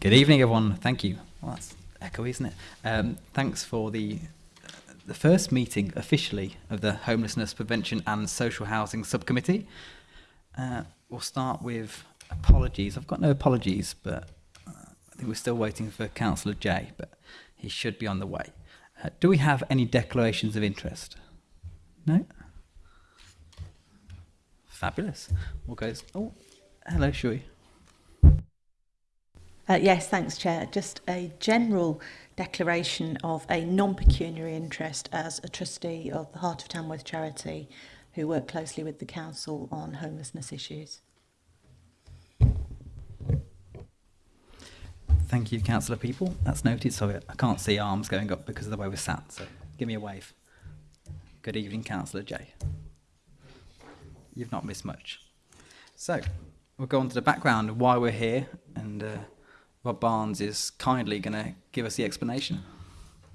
Good evening, everyone. Thank you. Well, that's echoey, isn't it? Um, thanks for the the first meeting officially of the Homelessness Prevention and Social Housing Subcommittee. Uh, we'll start with apologies. I've got no apologies, but uh, I think we're still waiting for Councillor Jay, but he should be on the way. Uh, do we have any declarations of interest? No? Fabulous. We'll go, oh, hello, Shui. Uh, yes, thanks, Chair. Just a general declaration of a non-pecuniary interest as a trustee of the Heart of Tamworth charity who work closely with the council on homelessness issues. Thank you, Councillor People. That's noted, Sorry, I can't see arms going up because of the way we're sat, so give me a wave. Good evening, Councillor Jay. You've not missed much. So, we'll go on to the background of why we're here and uh, Barnes is kindly going to give us the explanation.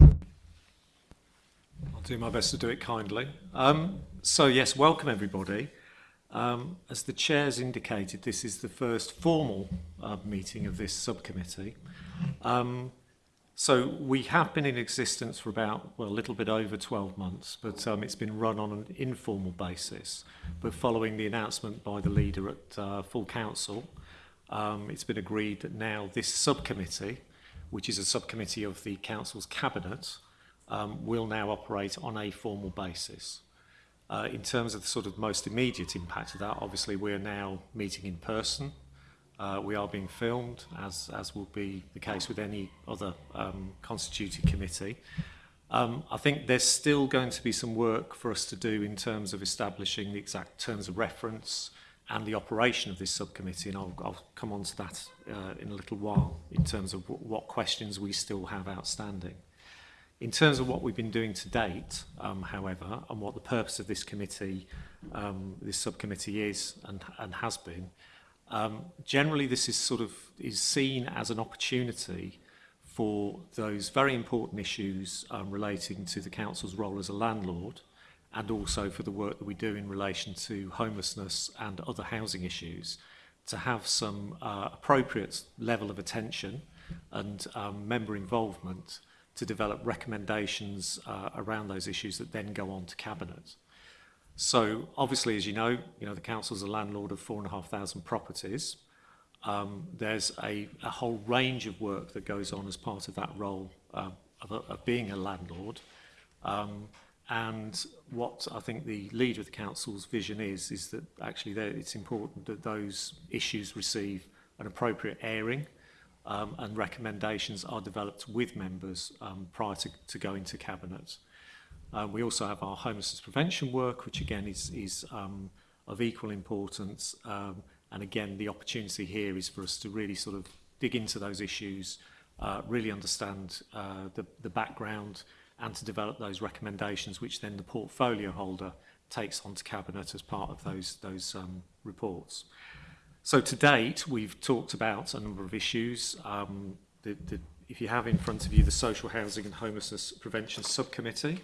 I'll do my best to do it kindly. Um, so yes, welcome everybody. Um, as the chair's indicated, this is the first formal uh, meeting of this subcommittee. Um, so we have been in existence for about, well, a little bit over 12 months, but um, it's been run on an informal basis. But following the announcement by the leader at uh, full council, um, it's been agreed that now this subcommittee, which is a subcommittee of the Council's Cabinet, um, will now operate on a formal basis. Uh, in terms of the sort of most immediate impact of that, obviously we are now meeting in person. Uh, we are being filmed, as, as will be the case with any other um, constituted committee. Um, I think there's still going to be some work for us to do in terms of establishing the exact terms of reference, and the operation of this subcommittee, and I'll, I'll come on to that uh, in a little while in terms of what questions we still have outstanding. In terms of what we've been doing to date, um, however, and what the purpose of this committee, um, this subcommittee is and, and has been, um, generally this is sort of is seen as an opportunity for those very important issues um, relating to the council's role as a landlord, and also for the work that we do in relation to homelessness and other housing issues to have some uh, appropriate level of attention and um, member involvement to develop recommendations uh, around those issues that then go on to cabinet. So obviously, as you know, you know the council is a landlord of four and a half thousand properties. Um, there's a, a, whole range of work that goes on as part of that role uh, of, a, of, being a landlord. Um, And what I think the leader of the council's vision is, is that actually it's important that those issues receive an appropriate airing um, and recommendations are developed with members um, prior to, to going to cabinet. Um, we also have our homelessness prevention work, which again is, is um, of equal importance. Um, and again, the opportunity here is for us to really sort of dig into those issues, uh, really understand uh, the, the background, and to develop those recommendations which then the portfolio holder takes on to Cabinet as part of those, those um, reports. So to date, we've talked about a number of issues. Um, the, the, if you have in front of you the Social Housing and Homelessness Prevention Subcommittee,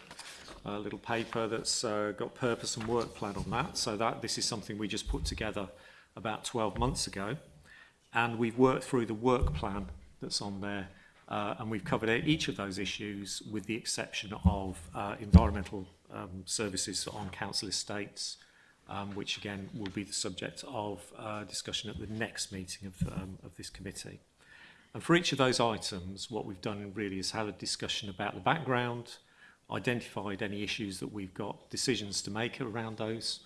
a little paper that's uh, got purpose and work plan on that. So that this is something we just put together about 12 months ago. And we've worked through the work plan that's on there Uh, and we've covered each of those issues with the exception of uh, environmental um, services on council estates, um, which again will be the subject of uh, discussion at the next meeting of, um, of this committee. And for each of those items, what we've done really is had a discussion about the background, identified any issues that we've got decisions to make around those,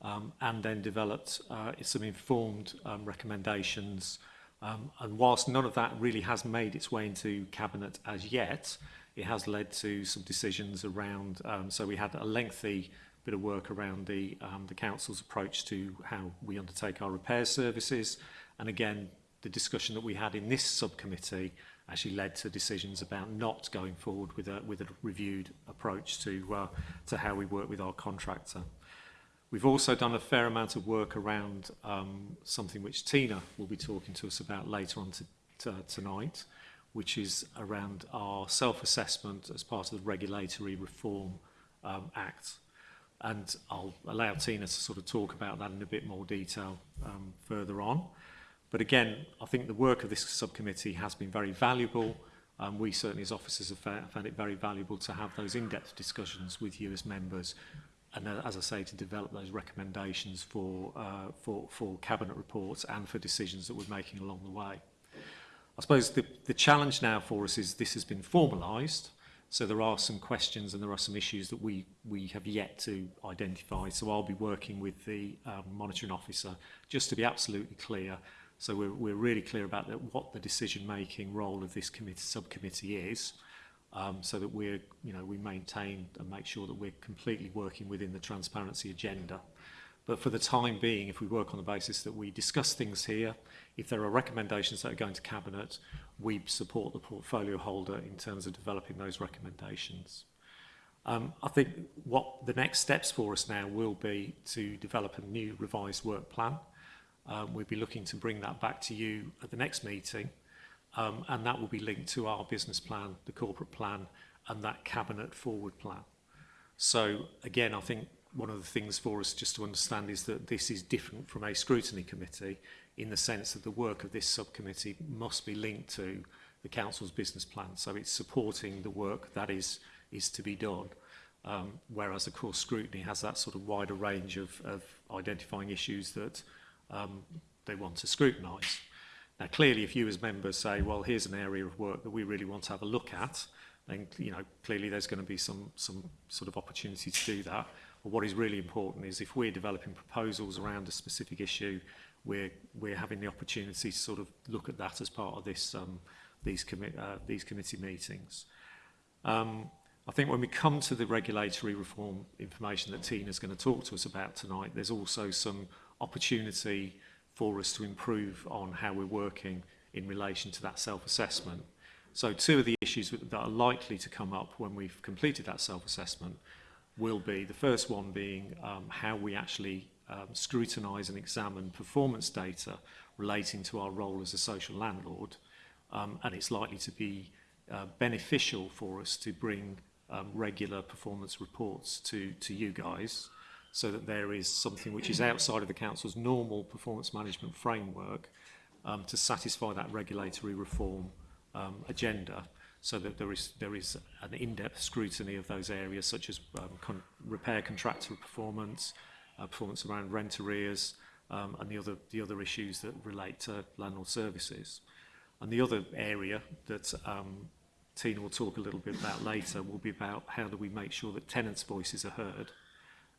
um, and then developed uh, some informed um, recommendations Um, and whilst none of that really has made its way into cabinet as yet, it has led to some decisions around, um, so we had a lengthy bit of work around the, um, the council's approach to how we undertake our repair services. And again, the discussion that we had in this subcommittee actually led to decisions about not going forward with a, with a reviewed approach to, uh, to how we work with our contractor. We've also done a fair amount of work around um, something which Tina will be talking to us about later on to, to, tonight, which is around our self-assessment as part of the Regulatory Reform um, Act. And I'll allow Tina to sort of talk about that in a bit more detail um, further on. But again, I think the work of this subcommittee has been very valuable. Um, we certainly as officers have found it very valuable to have those in-depth discussions with you as members and uh, as I say, to develop those recommendations for, uh, for, for cabinet reports and for decisions that we're making along the way. I suppose the, the challenge now for us is this has been formalised, so there are some questions and there are some issues that we, we have yet to identify. So I'll be working with the um, monitoring officer just to be absolutely clear. So we're, we're really clear about that, what the decision-making role of this committee, subcommittee is. Uh, um, so that we're, you know, we maintain and make sure that we're completely working within the transparency agenda. But for the time being, if we work on the basis that we discuss things here, if there are recommendations that are going to Cabinet, we support the portfolio holder in terms of developing those recommendations. Um, I think what the next steps for us now will be to develop a new revised work plan. Um, we'll be looking to bring that back to you at the next meeting um, and that will be linked to our business plan, the corporate plan, and that cabinet forward plan. So again, I think one of the things for us just to understand is that this is different from a scrutiny committee in the sense that the work of this subcommittee must be linked to the council's business plan. So it's supporting the work that is, is to be done. Um, whereas, of course, scrutiny has that sort of wider range of, of identifying issues that um, they want to scrutinise. Now, clearly, if you as members say, well, here's an area of work that we really want to have a look at, then you know clearly there's going to be some some sort of opportunity to do that. But what is really important is if we're developing proposals around a specific issue, we're we're having the opportunity to sort of look at that as part of this um, these commi uh, these committee meetings. Um, I think when we come to the regulatory reform information that Tina's going to talk to us about tonight, there's also some opportunity for us to improve on how we're working in relation to that self-assessment. So two of the issues that are likely to come up when we've completed that self-assessment will be the first one being um, how we actually um, scrutinise and examine performance data relating to our role as a social landlord um, and it's likely to be uh, beneficial for us to bring um, regular performance reports to, to you guys so that there is something which is outside of the council's normal performance management framework um, to satisfy that regulatory reform um, agenda so that there is there is an in-depth scrutiny of those areas such as um, con repair contractor performance uh, performance around rent arrears um, and the other the other issues that relate to landlord services and the other area that um, Tina will talk a little bit about later will be about how do we make sure that tenants voices are heard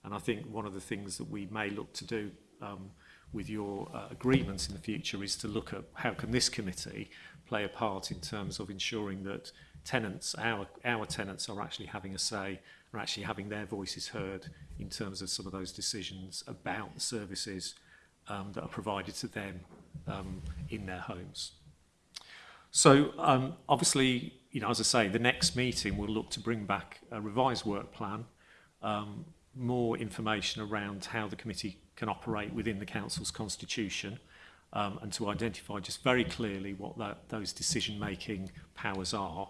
And I think one of the things that we may look to do um, with your uh, agreements in the future is to look at how can this committee play a part in terms of ensuring that tenants, our, our tenants are actually having a say, are actually having their voices heard in terms of some of those decisions about services um, that are provided to them um, in their homes. So um, obviously, you know, as I say, the next meeting will look to bring back a revised work plan um, more information around how the committee can operate within the council's constitution um, and to identify just very clearly what that, those decision-making powers are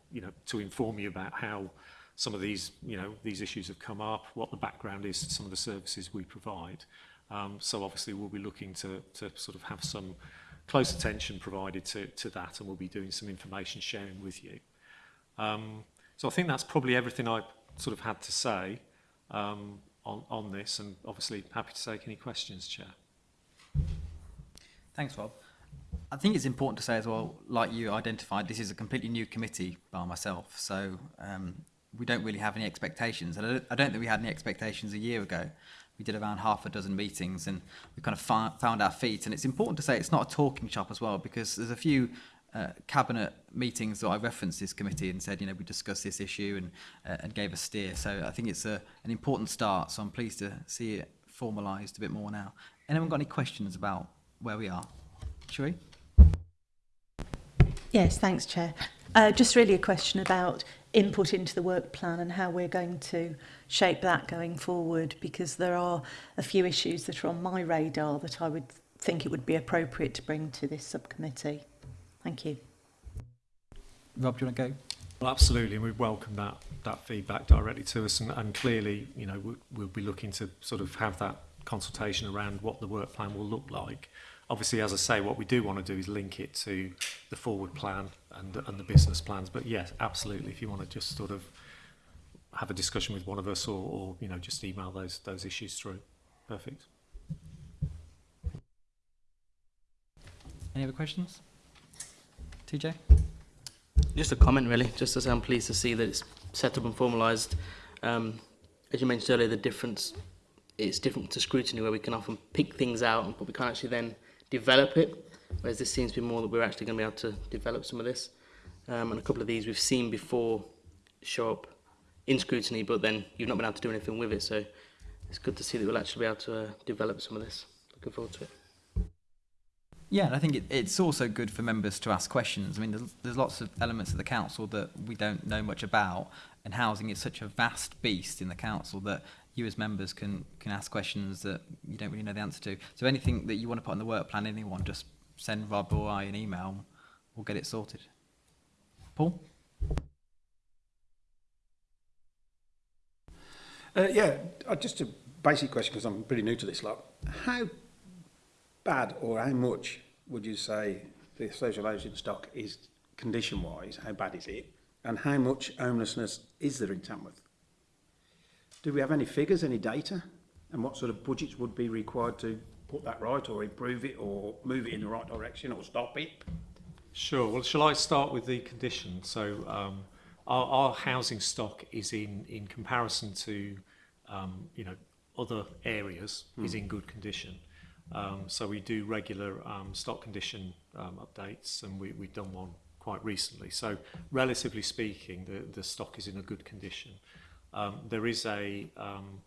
you know, to inform you about how some of these, you know, these issues have come up, what the background is to some of the services we provide. Um, so obviously we'll be looking to, to sort of have some close attention provided to, to that and we'll be doing some information sharing with you. Um, so I think that's probably everything I sort of had to say. Um, on, on this and obviously happy to take any questions, Chair. Thanks, Rob. I think it's important to say as well, like you identified, this is a completely new committee by myself, so um, we don't really have any expectations. And I don't, I don't think we had any expectations a year ago. We did around half a dozen meetings and we kind of found our feet. And it's important to say it's not a talking shop as well, because there's a few uh, cabinet meetings that I referenced this committee and said, you know, we discussed this issue and, uh, and gave a steer. So I think it's a, an important start. So I'm pleased to see it formalised a bit more now. Anyone got any questions about where we are? Shall we? Yes, thanks, Chair. Uh, just really a question about input into the work plan and how we're going to shape that going forward, because there are a few issues that are on my radar that I would think it would be appropriate to bring to this subcommittee. Thank you. Rob, do you want to go? Well, absolutely, and we welcome that that feedback directly to us, and, and clearly, you know, we'll, we'll be looking to sort of have that consultation around what the work plan will look like. Obviously, as I say, what we do want to do is link it to the forward plan and and the business plans. But yes, absolutely, if you want to just sort of have a discussion with one of us, or, or you know, just email those those issues through. Perfect. Any other questions? TJ? Just a comment, really, just to say I'm pleased to see that it's set up and formalised. Um, as you mentioned earlier, the difference it's different to scrutiny where we can often pick things out but we can't actually then develop it, whereas this seems to be more that we're actually going to be able to develop some of this. Um, and a couple of these we've seen before show up in scrutiny, but then you've not been able to do anything with it. So it's good to see that we'll actually be able to uh, develop some of this. Looking forward to it. Yeah, and I think it, it's also good for members to ask questions. I mean, there's, there's lots of elements of the council that we don't know much about, and housing is such a vast beast in the council that you as members can can ask questions that you don't really know the answer to. So anything that you want to put on the work plan, anyone, just send Rob or I an email, we'll get it sorted. Paul? Uh, yeah, uh, just a basic question because I'm pretty new to this lot. How bad or how much would you say the social housing stock is condition-wise? How bad is it? And how much homelessness is there in Tamworth? Do we have any figures, any data? And what sort of budgets would be required to put that right or improve it or move it in the right direction or stop it? Sure. Well, shall I start with the condition? So um, our, our, housing stock is in, in comparison to, um, you know, other areas mm. is hmm. in good condition. Um, so we do regular um, stock condition um, updates and we, we've done one quite recently. So relatively speaking, the, the stock is in a good condition. Um, there is a um,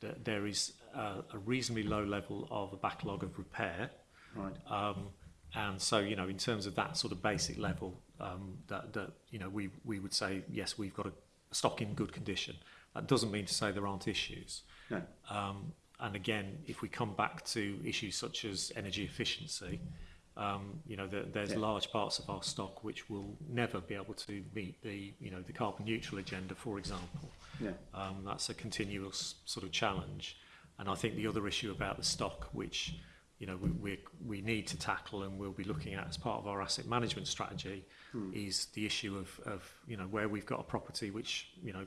th there is a, a reasonably low level of a backlog of repair. Right. Um, and so, you know, in terms of that sort of basic level, um, that, that, you know, we, we would say, yes, we've got a stock in good condition. That doesn't mean to say there aren't issues. No. Um, And again, if we come back to issues such as energy efficiency, um, you know, the, there's yeah. large parts of our stock which will never be able to meet the, you know, the carbon neutral agenda, for example. Yeah. Um, that's a continuous sort of challenge. And I think the other issue about the stock, which, you know, we, we, we need to tackle and we'll be looking at as part of our asset management strategy hmm. is the issue of, of, you know, where we've got a property which, you know,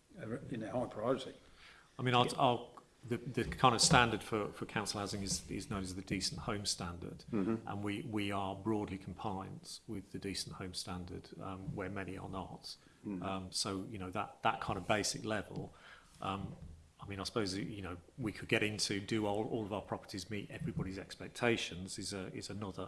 a, you know high priority? I mean, I'll, I'll the, the kind of standard for, for council housing is, is known as the decent home standard mm-hmm. and we, we are broadly compliant with the decent home standard um, where many are not mm-hmm. um, so you know that that kind of basic level um, I mean I suppose you know we could get into do all, all of our properties meet everybody's expectations is a is another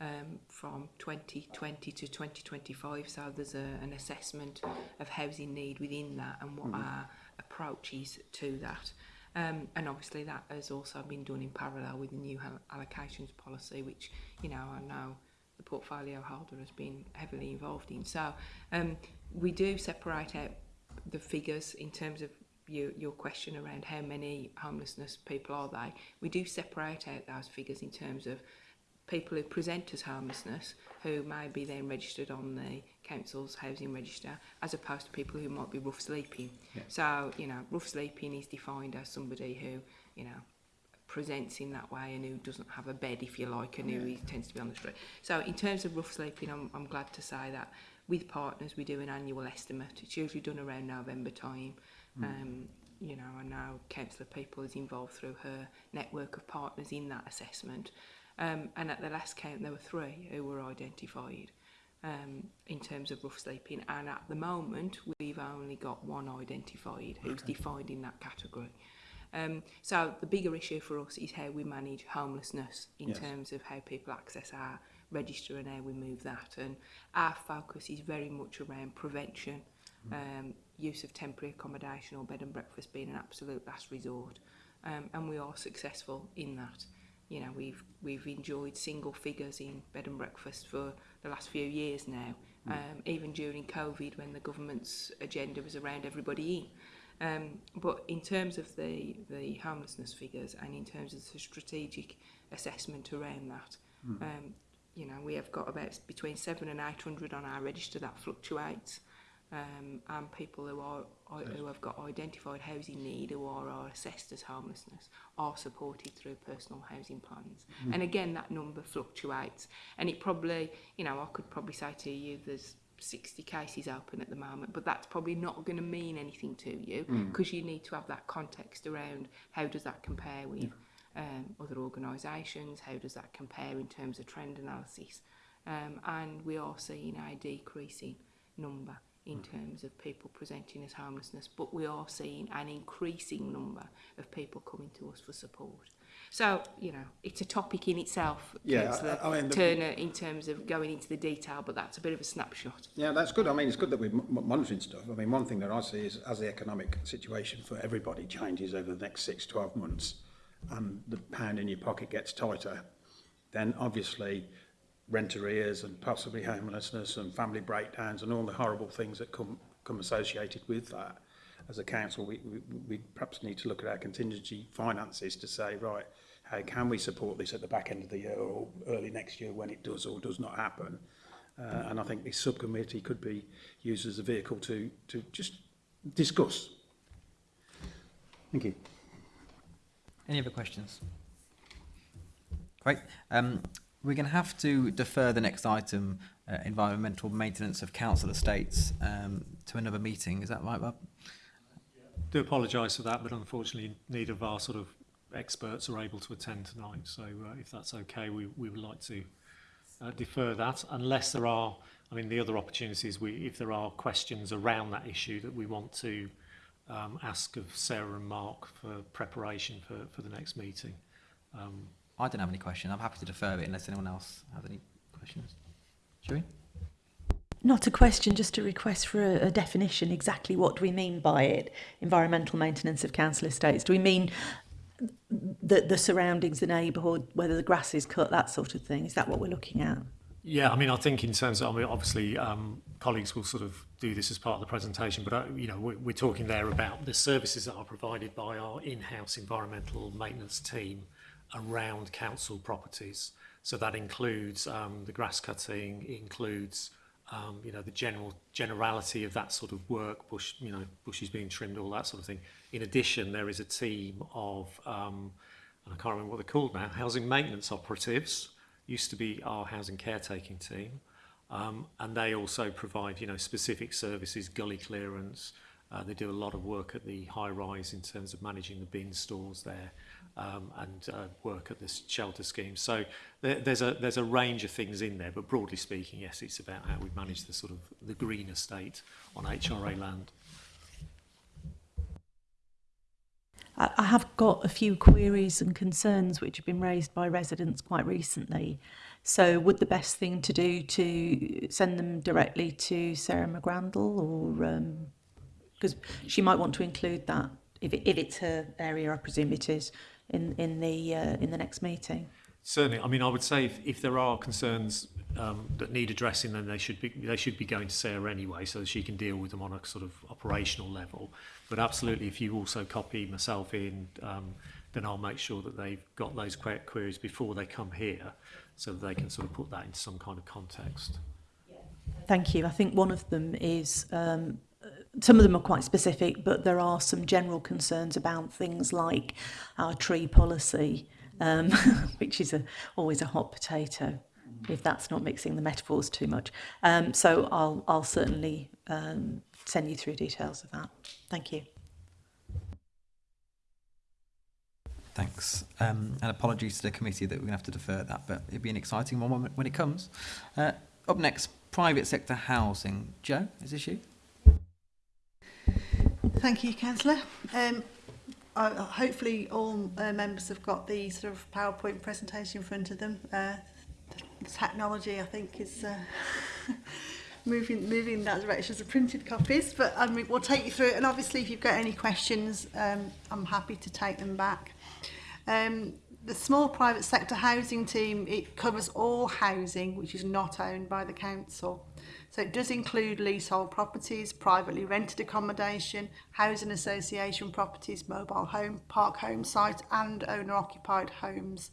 um, from 2020 to 2025. So there's a, an assessment of housing need within that and what mm. our approach is to that. Um, and obviously that has also been done in parallel with the new allocations policy, which, you know, I know the portfolio holder has been heavily involved in. So um, we do separate out the figures in terms of your, your question around how many homelessness people are they. We do separate out those figures in terms of people who present as homelessness who may be then registered on the council's housing register as opposed to people who might be rough sleeping. Yeah. So, you know, rough sleeping is defined as somebody who, you know, presents in that way and who doesn't have a bed, if you like, and yeah. who tends to be on the street. So in terms of rough sleeping, I'm, I'm glad to say that with partners we do an annual estimate it's usually done around November time mm. um you know and now councillor people is involved through her network of partners in that assessment um and at the last count there were three who were identified um in terms of rough sleeping and at the moment we've only got one identified who's okay. defined in that category Um, so the bigger issue for us is how we manage homelessness in yes. terms of how people access our register and how we move that. And our focus is very much around prevention, mm. um, use of temporary accommodation or bed and breakfast being an absolute last resort. Um, and we are successful in that. You know, we've we've enjoyed single figures in bed and breakfast for the last few years now. Mm. Um, even during COVID, when the government's agenda was around everybody in. Um, but in terms of the, the homelessness figures and in terms of the strategic assessment around that, mm. um, you know, we have got about between seven and 800 on our register that fluctuates. Um, and people who are who have got identified housing need who are, are assessed as homelessness are supported through personal housing plans. Mm. And again, that number fluctuates. And it probably, you know, I could probably say to you there's 60 cases open at the moment, but that's probably not going to mean anything to you mm. because mm. you need to have that context around how does that compare with yeah um, other organisations, how does that compare in terms of trend analysis. Um, and we are seeing a decreasing number in okay. Mm-hmm. terms of people presenting as homelessness, but we are seeing an increasing number of people coming to us for support. So, you know, it's a topic in itself, yeah, I, I mean, the, Turner, in terms of going into the detail, but that's a bit of a snapshot. Yeah, that's good. I mean, it's good that we're monitoring stuff. I mean, one thing that I see is as the economic situation for everybody changes over the next six, 12 months, and the pound in your pocket gets tighter, then obviously rent arrears and possibly homelessness and family breakdowns and all the horrible things that come, come associated with that. As a council, we, we, we perhaps need to look at our contingency finances to say, right, how can we support this at the back end of the year or early next year when it does or does not happen? Uh, and I think this subcommittee could be used as a vehicle to, to just discuss. Thank you. Any other questions? Great. Um, we're going to have to defer the next item, uh, environmental maintenance of council estates, um, to another meeting. Is that right, Bob? do apologise for that, but unfortunately neither of our sort of experts are able to attend tonight. So uh, if that's okay, we, we would like to uh, defer that unless there are, I mean, the other opportunities, we, if there are questions around that issue that we want to um, ask of Sarah and Mark for preparation for, for the next meeting. Um, I don't have any questions. I'm happy to defer it unless anyone else has any questions. we? Not a question, just a request for a, a definition. Exactly what do we mean by it? Environmental maintenance of council estates. Do we mean the, the surroundings, the neighbourhood, whether the grass is cut, that sort of thing? Is that what we're looking at? Yeah, I mean, I think in terms of, I mean, obviously, um, colleagues will sort of do this as part of the presentation, but, I, uh, you know, we're, we're talking there about the services that are provided by our in-house environmental maintenance team around council properties. So that includes um, the grass cutting, includes, um, you know, the general generality of that sort of work, bush, you know, bushes being trimmed, all that sort of thing. In addition, there is a team of, um, and I can't remember what they're called now, housing maintenance operatives, used to be our housing caretaking team, um, and they also provide you know specific services, gully clearance. Uh, they do a lot of work at the high rise in terms of managing the bin stores there, um, and uh, work at this shelter scheme. So there, there's a there's a range of things in there, but broadly speaking, yes, it's about how we manage the sort of the green estate on HRA land. I have got a few queries and concerns which have been raised by residents quite recently. So would the best thing to do to send them directly to Sarah McGrandall or because um, she might want to include that if, it, if it's her area, I presume it is, in, in, the, uh, in the next meeting? Certainly. I mean, I would say if, if there are concerns um, that need addressing, then they should be they should be going to Sarah anyway, so that she can deal with them on a sort of operational level. But absolutely, if you also copy myself in, um, then I'll make sure that they've got those que queries before they come here so that they can sort of put that into some kind of context. Thank you. I think one of them is, um, some of them are quite specific, but there are some general concerns about things like our tree policy, um, which is a, always a hot potato if that's not mixing the metaphors too much. Um, so I'll, I'll certainly um, send you through details of that. Thank you. Thanks. Um, and apologies to the committee that we're going to have to defer that, but it'll be an exciting one when it comes. Uh, up next, private sector housing. Joe, is this you? Thank you, Councillor. Um, I, hopefully all uh, members have got the sort of PowerPoint presentation in front of them. Uh, the technology, I think, is... Uh, moving moving in that direction. So printed copies, but I um, mean, we'll take you through it. And obviously, if you've got any questions, um, I'm happy to take them back. Um, the small private sector housing team, it covers all housing which is not owned by the council. So it does include leasehold properties, privately rented accommodation, housing association properties, mobile home, park home sites and owner-occupied homes.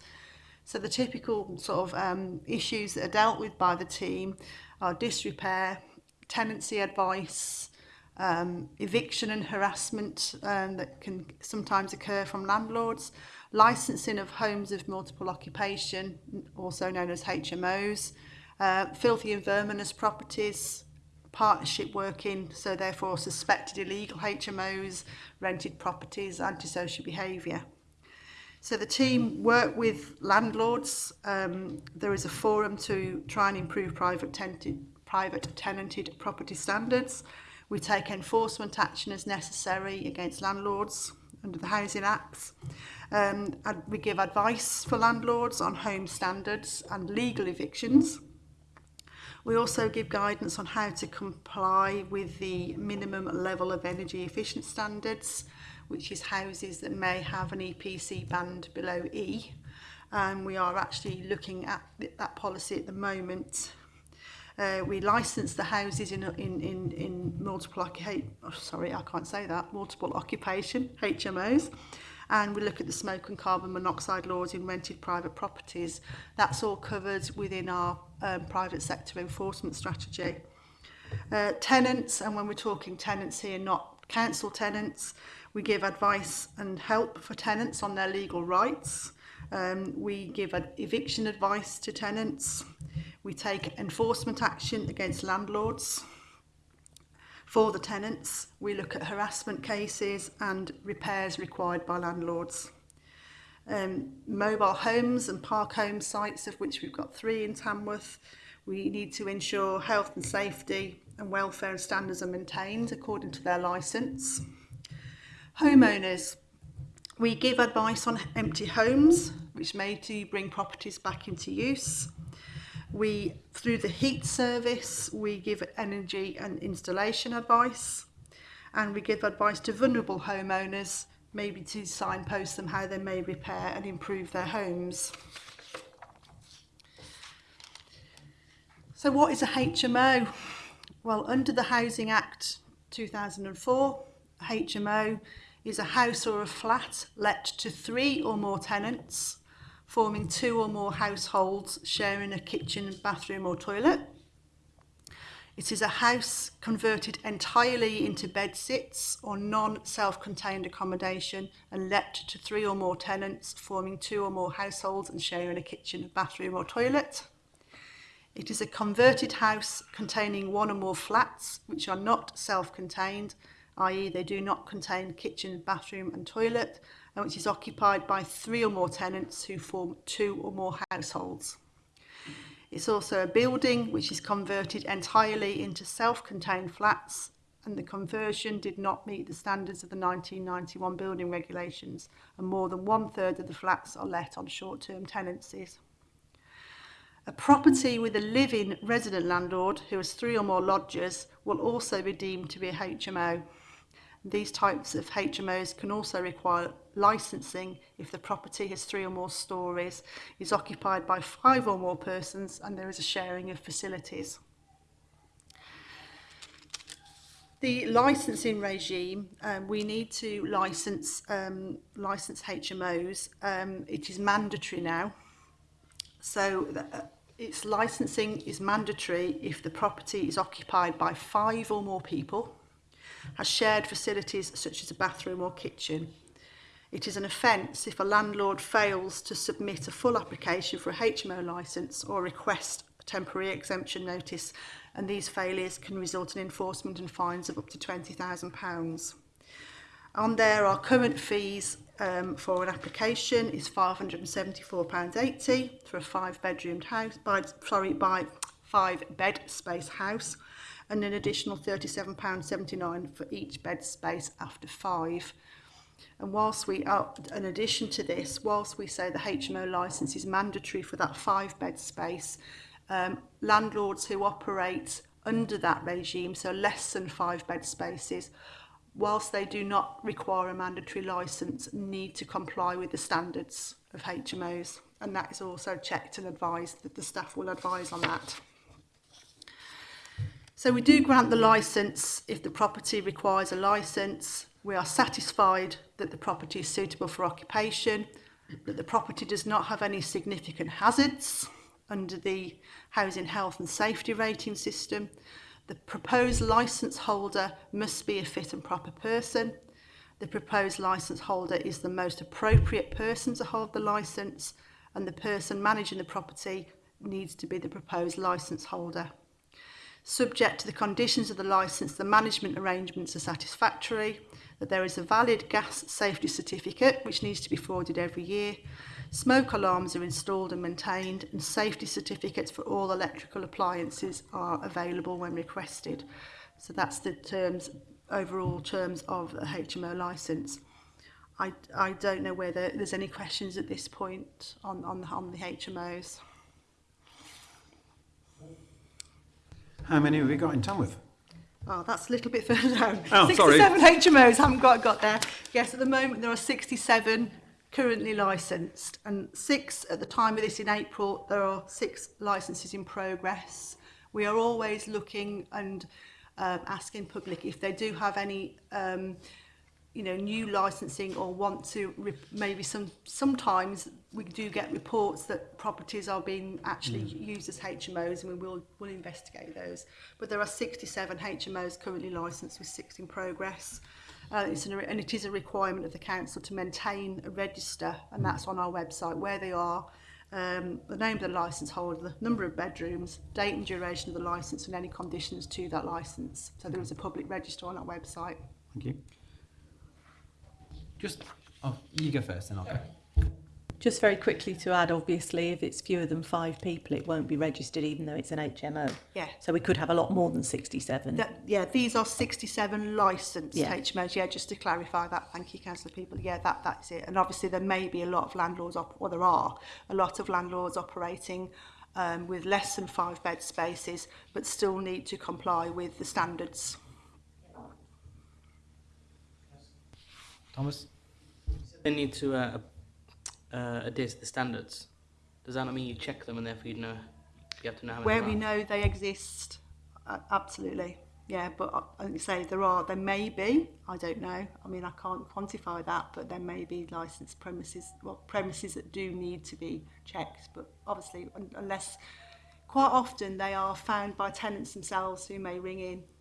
So the typical sort of um, issues that are dealt with by the team our disrepair, tenancy advice, um, eviction and harassment um, that can sometimes occur from landlords, licensing of homes of multiple occupation, also known as HMOs, uh, filthy and verminous properties, partnership working, so therefore suspected illegal HMOs, rented properties, antisocial behaviour. So the team work with landlords. Um, there is a forum to try and improve private tenanted, private tenanted property standards. We take enforcement action as necessary against landlords under the Housing Acts. Um, and we give advice for landlords on home standards and legal evictions. We also give guidance on how to comply with the minimum level of energy efficient standards which is houses that may have an EPC band below E. And um, we are actually looking at th that policy at the moment. Uh, we license the houses in, in, in, in multiple, oh, sorry, I can't say that, multiple occupation, HMOs. and we look at the smoke and carbon monoxide laws in rented private properties. That's all covered within our um, private sector enforcement strategy. Uh, tenants, and when we're talking tenants here, not council tenants, We give advice and help for tenants on their legal rights. Um, we give eviction advice to tenants. We take enforcement action against landlords. For the tenants, we look at harassment cases and repairs required by landlords. Um, mobile homes and park home sites, of which we've got three in Tamworth, we need to ensure health and safety and welfare and standards are maintained according to their licence. Homeowners. We give advice on empty homes, which may to bring properties back into use. We, through the heat service, we give energy and installation advice. And we give advice to vulnerable homeowners, maybe to signpost them how they may repair and improve their homes. So what is a HMO? Well, under the Housing Act 2004, HMO is a house or a flat let to three or more tenants, forming two or more households sharing a kitchen, bathroom or toilet. It is a house converted entirely into bed sits or non-self-contained accommodation and let to three or more tenants forming two or more households and sharing a kitchen, bathroom or toilet. It is a converted house containing one or more flats which are not self-contained i.e. they do not contain kitchen, bathroom and toilet, and which is occupied by three or more tenants who form two or more households. It's also a building which is converted entirely into self-contained flats and the conversion did not meet the standards of the 1991 building regulations and more than one third of the flats are let on short-term tenancies. A property with a living resident landlord who has three or more lodgers will also be deemed to be a HMO. These types of HMOs can also require licensing if the property has three or more stories, is occupied by five or more persons and there is a sharing of facilities. The licensing regime, um, we need to license, um, license HMOs. Um, it is mandatory now. So uh, its licensing is mandatory if the property is occupied by five or more people has shared facilities such as a bathroom or kitchen. It is an offence if a landlord fails to submit a full application for a HMO licence or request a temporary exemption notice and these failures can result in enforcement and fines of up to £20,000. On there our current fees um, for an application is £574.80 for a five bedroomed house, by, sorry, by five bed space house and an additional £37.79 for each bed space after five. And whilst we are, in addition to this, whilst we say the HMO licence is mandatory for that five bed space, um, landlords who operate under that regime, so less than five bed spaces, whilst they do not require a mandatory licence, need to comply with the standards of HMOs. And that is also checked and advised that the staff will advise on that. So we do grant the licence if the property requires a licence. We are satisfied that the property is suitable for occupation, that the property does not have any significant hazards under the housing health and safety rating system. The proposed licence holder must be a fit and proper person. The proposed licence holder is the most appropriate person to hold the licence and the person managing the property needs to be the proposed licence holder subject to the conditions of the licence the management arrangements are satisfactory, that there is a valid gas safety certificate which needs to be forwarded every year, smoke alarms are installed and maintained and safety certificates for all electrical appliances are available when requested. So that's the terms, overall terms of a HMO licence. I, I don't know whether there's any questions at this point on, on, the, on the HMOs. How many have we got in Tamworth? Oh, that's a little bit further down. Oh, 67 sorry. HMOs, haven't got, got there. Yes, at the moment there are 67 currently licensed and six at the time of this in April, there are six licenses in progress. We are always looking and um, asking public if they do have any um, you know, new licensing or want to maybe some sometimes we do get reports that properties are being actually mm. used as HMOs and we will will investigate those. But there are 67 HMOs currently licensed with six in progress. Uh, it's an, and it is a requirement of the council to maintain a register and mm. that's on our website where they are, um, the name of the license holder, the number of bedrooms, date and duration of the license and any conditions to that license. So there mm. is a public register on our website. Thank you. Just, oh, you go first then I'll go. Just very quickly to add, obviously, if it's fewer than five people, it won't be registered even though it's an HMO. Yeah. So we could have a lot more than 67. That, yeah, these are 67 licensed yeah. HMOs. Yeah, just to clarify that. Thank you, Councillor People. Yeah, that, that's it. And obviously there may be a lot of landlords, or well, there are a lot of landlords operating um, with less than five bed spaces, but still need to comply with the standards. Thomas? They need to uh, uh, adhere to the standards. Does that not mean you check them and therefore you know you have to know how many Where we know they exist, uh, absolutely. Yeah, but I uh, like say there are, there may be, I don't know. I mean, I can't quantify that, but there may be licensed premises, well, premises that do need to be checked. But obviously, unless quite often they are found by tenants themselves who may ring in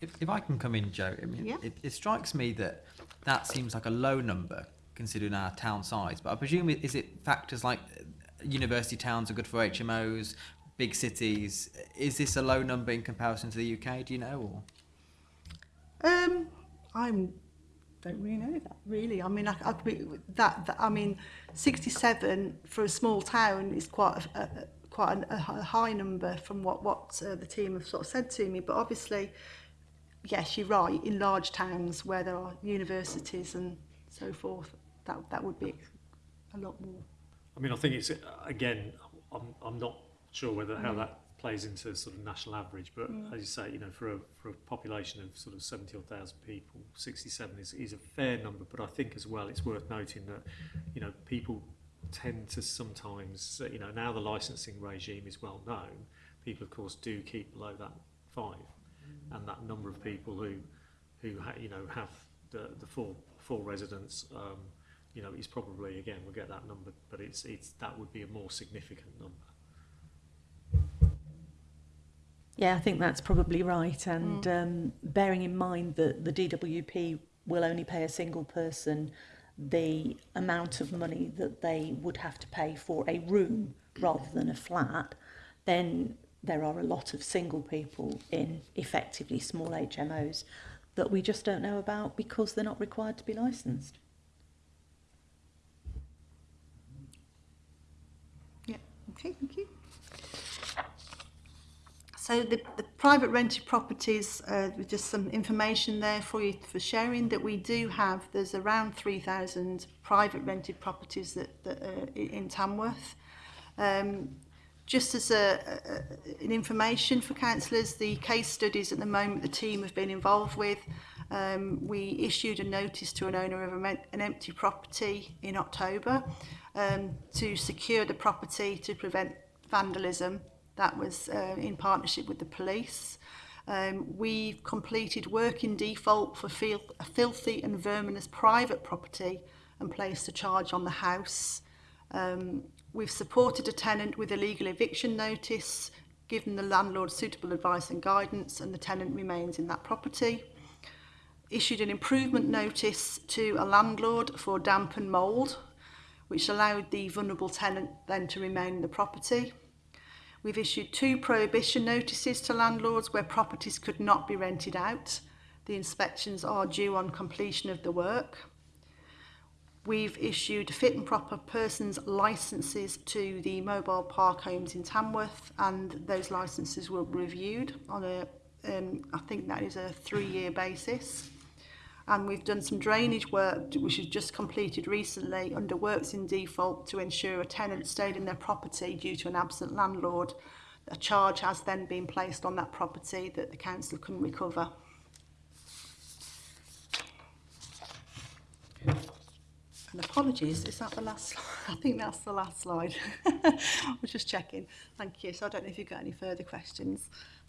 If, if I can come in, Joe, I mean, Yeah. it, it strikes me that that seems like a low number considering our town size. But I presume it, is it factors like uh, university towns are good for HMOs, big cities. Is this a low number in comparison to the UK? Do you know? Or Um, I'm don't really know that really. I mean, I, I, that, that I mean, 67 for a small town is quite a, a, quite an, a a high number from what what uh, the team have sort of said to me. But obviously, yes, you're right, in large towns where there are universities and so forth, that, that would be a lot more. I mean, I think it's, again, I'm, I'm not sure whether how mm. that plays into sort of national average, but mm. as you say, you know, for a, for a population of sort of 70 or 1,000 people, 67 is, is a fair number, but I think as well it's worth noting that, you know, people tend to sometimes, you know, now the licensing regime is well known, people of course do keep below that five and that number of people who, who you know, have the, the full, full residence, um, you know, is probably, again, we'll get that number, but it's, it's, that would be a more significant number. Yeah, I think that's probably right. And mm. um, bearing in mind that the DWP will only pay a single person the amount of money that they would have to pay for a room rather than a flat, then there are a lot of single people in effectively small HMOs that we just don't know about because they're not required to be licensed. Yeah, okay, thank you. So the, the private rented properties, uh, just some information there for you for sharing that we do have, there's around 3,000 private rented properties that, that in Tamworth. Um, just as a, a, an information for councillors, the case studies at the moment the team have been involved with, um, we issued a notice to an owner of a, an empty property in October um, to secure the property to prevent vandalism. That was uh, in partnership with the police. Um, we've completed work in default for fil a filthy and verminous private property and placed a charge on the house. Um, We've supported a tenant with a legal eviction notice, given the landlord suitable advice and guidance, and the tenant remains in that property. Issued an improvement notice to a landlord for damp and mould, which allowed the vulnerable tenant then to remain in the property. We've issued two prohibition notices to landlords where properties could not be rented out. The inspections are due on completion of the work. We've issued fit and proper persons licences to the mobile park homes in Tamworth and those licences be reviewed on a, um, I think that is a three-year basis. And we've done some drainage work which has just completed recently under works in default to ensure a tenant stayed in their property due to an absent landlord. A charge has then been placed on that property that the council can recover. And apologies, is that the last slide? I think that's the last slide. I'm just checking. Thank you. So I don't know if you've got any further questions.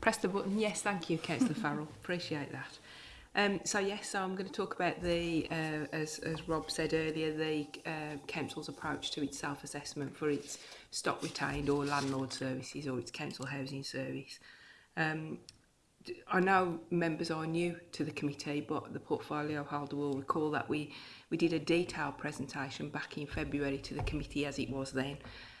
press the button. Yes, thank you, Councillor Farrell. Appreciate that. Um, so yes, so I'm going to talk about the, uh, as, as Rob said earlier, the uh, council's approach to its self-assessment for its stock retained or landlord services or its council housing service. Um, I know members are new to the committee, but the portfolio holder will recall that we, we did a detailed presentation back in February to the committee as it was then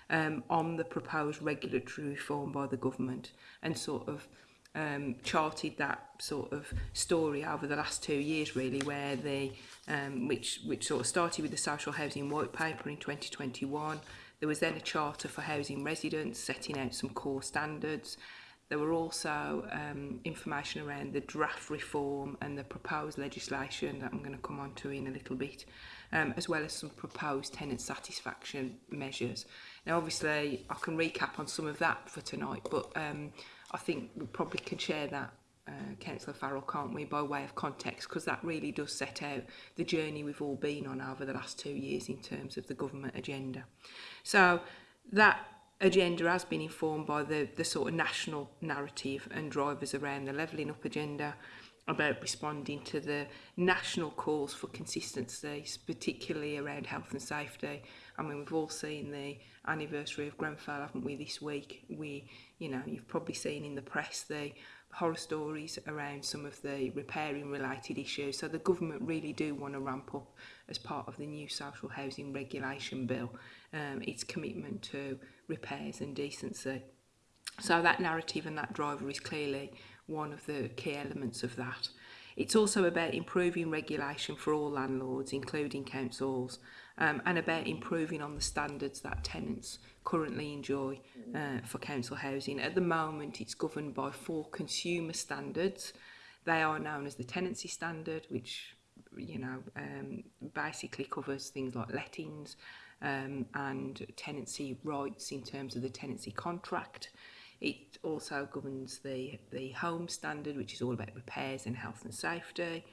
um, on the proposed regulatory reform by the government and sort of um, charted that sort of story over the last two years really where they um, which which sort of started with the social housing white paper in 2021 there was then a charter for housing residents setting out some core standards there were also um, information around the draft reform and the proposed legislation that I'm going to come on to in a little bit um, as well as some proposed tenant satisfaction measures Now, obviously, I can recap on some of that for tonight, but um, I think we probably can share that, uh, Councillor Farrell, can't we, by way of context, because that really does set out the journey we've all been on over the last two years in terms of the government agenda. So that agenda has been informed by the, the sort of national narrative and drivers around the levelling up agenda about responding to the national calls for consistency, particularly around health and safety, I mean, we've all seen the anniversary of Grenfell, haven't we, this week? We, you know, you've probably seen in the press the horror stories around some of the repairing related issues. So the government really do want to ramp up as part of the new social housing regulation bill um, its commitment to repairs and decency. So that narrative and that driver is clearly one of the key elements of that. It's also about improving regulation for all landlords, including councils, um, and about improving on the standards that tenants currently enjoy mm. uh, for council housing. At the moment, it's governed by four consumer standards. They are known as the tenancy standard, which you know um, basically covers things like lettings um, and tenancy rights in terms of the tenancy contract. It also governs the, the home standard, which is all about repairs and health and safety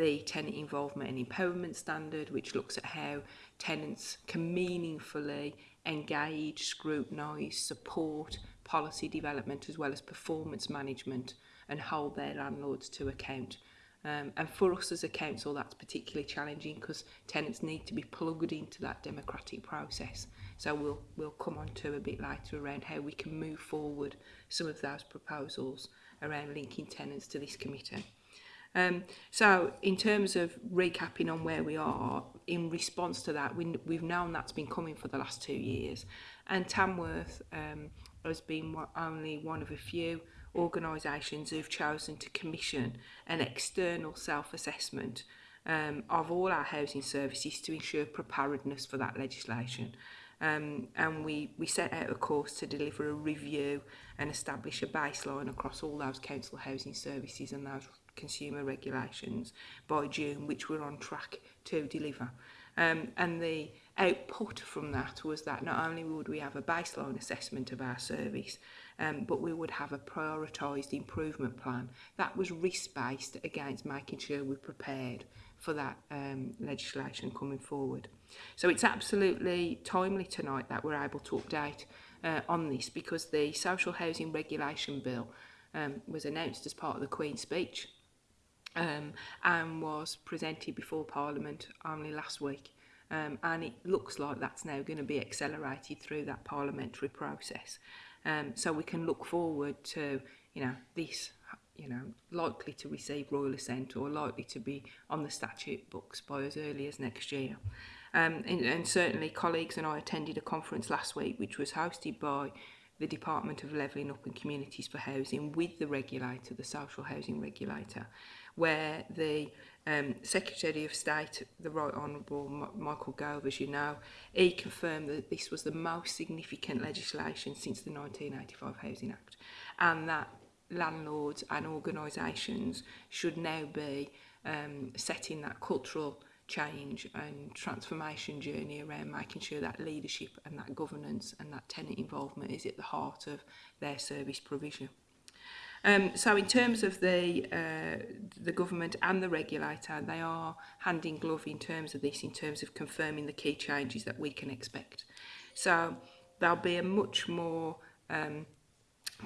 the tenant involvement and empowerment standard, which looks at how tenants can meaningfully engage, scrutinise, support policy development as well as performance management and hold their landlords to account. Um, and for us as a council, that's particularly challenging because tenants need to be plugged into that democratic process. So we'll, we'll come on to a bit later around how we can move forward some of those proposals around linking tenants to this committee. Um, so in terms of recapping on where we are, in response to that, we, we've known that's been coming for the last two years. And Tamworth um, has been only one of a few organisations who've chosen to commission an external self-assessment um, of all our housing services to ensure preparedness for that legislation. Um, and we, we set out a course to deliver a review and establish a baseline across all those council housing services and those consumer regulations by June, which we're on track to deliver. Um, and the output from that was that not only would we have a baseline assessment of our service, um, but we would have a prioritised improvement plan that was risk-based against making sure we're prepared for that um, legislation coming forward. So it's absolutely timely tonight that we're able to update uh, on this because the Social Housing Regulation Bill um, was announced as part of the Queen's speech um, and was presented before Parliament only last week. Um, and it looks like that's now going to be accelerated through that parliamentary process. Um, so we can look forward to, you know, this, you know, likely to receive royal assent or likely to be on the statute books by as early as next year. Um, and, and certainly colleagues and I attended a conference last week which was hosted by the Department of Levelling Up and Communities for Housing with the regulator, the social housing regulator where the um, Secretary of State, the Right Honourable Michael Gove, as you know, he confirmed that this was the most significant legislation since the 1985 Housing Act and that landlords and organisations should now be um, setting that cultural change and transformation journey around making sure that leadership and that governance and that tenant involvement is at the heart of their service provision. Um, so in terms of the uh, the government and the regulator, they are hand in glove in terms of this, in terms of confirming the key changes that we can expect. So there'll be a much more um,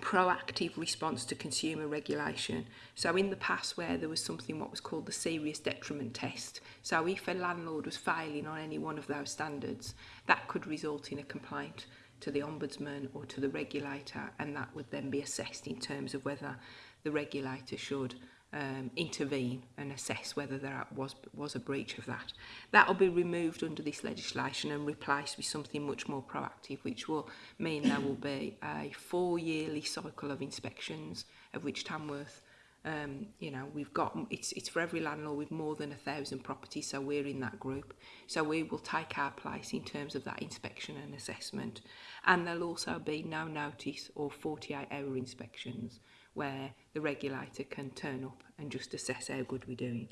proactive response to consumer regulation. So in the past where there was something what was called the serious detriment test, so if a landlord was failing on any one of those standards, that could result in a complaint to the Ombudsman or to the regulator and that would then be assessed in terms of whether the regulator should um, intervene and assess whether there was, was a breach of that. That will be removed under this legislation and replaced with something much more proactive, which will mean there will be a four-yearly cycle of inspections, of which Tamworth Um, you know, we've got, it's, it's for every landlord, we've more than a thousand properties, so we're in that group. So we will take our place in terms of that inspection and assessment. And there'll also be no notice or 48 hour inspections where the regulator can turn up and just assess how good we're doing.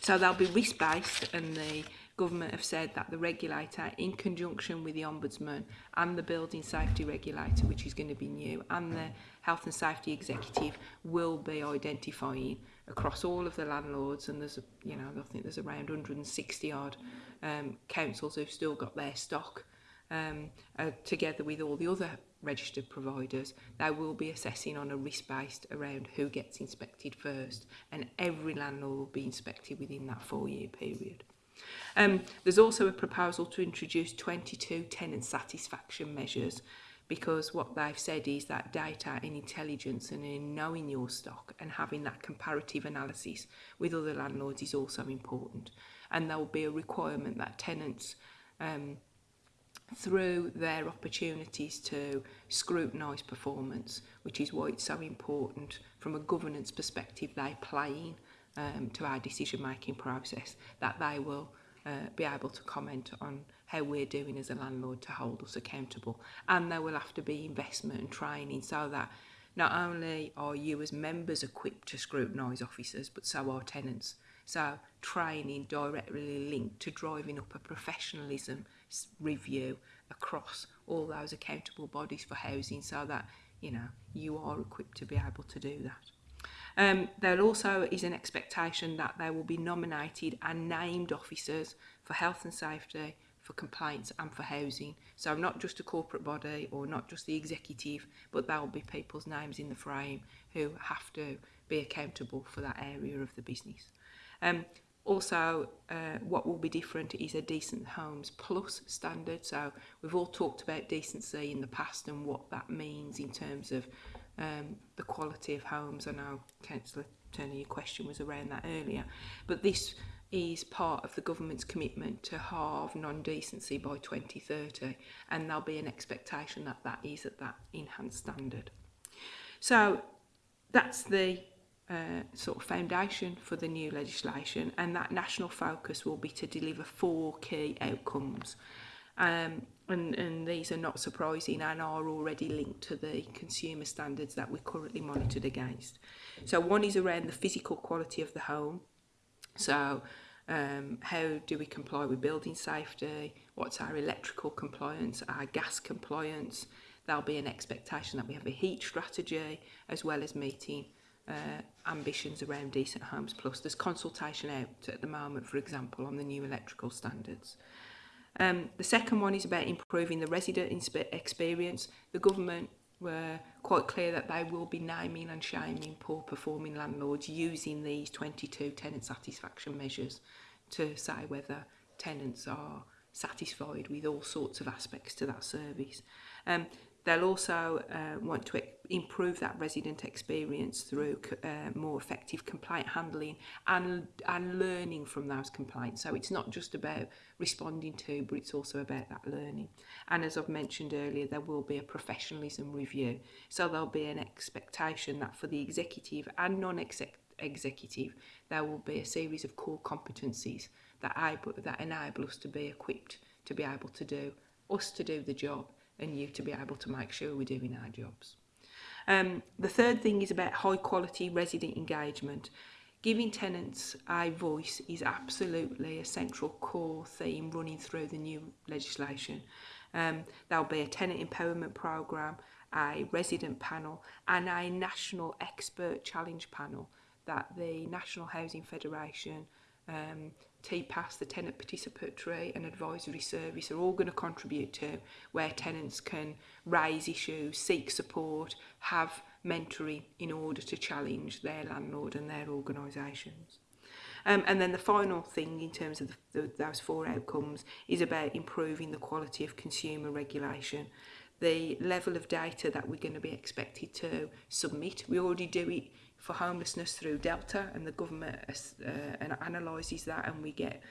So they'll be risk-based and the government have said that the regulator in conjunction with the ombudsman and the building safety regulator which is going to be new and the health and safety executive will be identifying across all of the landlords and there's a, you know I think there's around 160 odd um, councils who've still got their stock um, uh, together with all the other registered providers they will be assessing on a risk based around who gets inspected first and every landlord will be inspected within that four year period. Um, there's also a proposal to introduce 22 tenant satisfaction measures because what they've said is that data and intelligence and in knowing your stock and having that comparative analysis with other landlords is also important and there will be a requirement that tenants um, through their opportunities to scrutinise performance, which is why it's so important from a governance perspective they play in um, to our decision making process, that they will uh, be able to comment on how we're doing as a landlord to hold us accountable. And there will have to be investment and training so that not only are you as members equipped to scrutinise officers, but so are tenants. So training directly linked to driving up a professionalism review across all those accountable bodies for housing so that, you know, you are equipped to be able to do that. Um, there also is an expectation that there will be nominated and named officers for health and safety, for compliance and for housing. So not just a corporate body or not just the executive, but there will be people's names in the frame who have to be accountable for that area of the business. Um, also, uh, what will be different is a Decent Homes Plus standard. So we've all talked about decency in the past and what that means in terms of um, the quality of homes. I know Councillor Turner, your question was around that earlier, but this is part of the government's commitment to halve non-decency by 2030 and there'll be an expectation that that is at that enhanced standard. So that's the uh, sort of foundation for the new legislation and that national focus will be to deliver four key outcomes. Um, and, and these are not surprising and are already linked to the consumer standards that we're currently monitored against. So one is around the physical quality of the home. So um, how do we comply with building safety? What's our electrical compliance, our gas compliance? There'll be an expectation that we have a heat strategy as well as meeting uh, ambitions around decent homes plus. There's consultation out at the moment, for example, on the new electrical standards. Um, the second one is about improving the resident experience. The government were quite clear that they will be naming and shaming poor performing landlords using these 22 tenant satisfaction measures to say whether tenants are satisfied with all sorts of aspects to that service. Um, They'll also uh, want to improve that resident experience through uh, more effective complaint handling and, and learning from those complaints. So it's not just about responding to, but it's also about that learning. And as I've mentioned earlier, there will be a professionalism review. So there'll be an expectation that for the executive and non-executive there will be a series of core competencies that, I, that enable us to be equipped to be able to do, us to do the job and you to be able to make sure we're doing our jobs. Um, the third thing is about high quality resident engagement. Giving tenants a voice is absolutely a central core theme running through the new legislation. Um, there'll be a tenant empowerment programme, a resident panel and a national expert challenge panel that the National Housing Federation um, past the Tenant Participatory and Advisory Service, are all going to contribute to where tenants can raise issues, seek support, have mentoring in order to challenge their landlord and their organisations. Um, and then the final thing in terms of the, the, those four outcomes is about improving the quality of consumer regulation. The level of data that we're going to be expected to submit, we already do it for homelessness through Delta, and the government uh, uh analyses that, and we get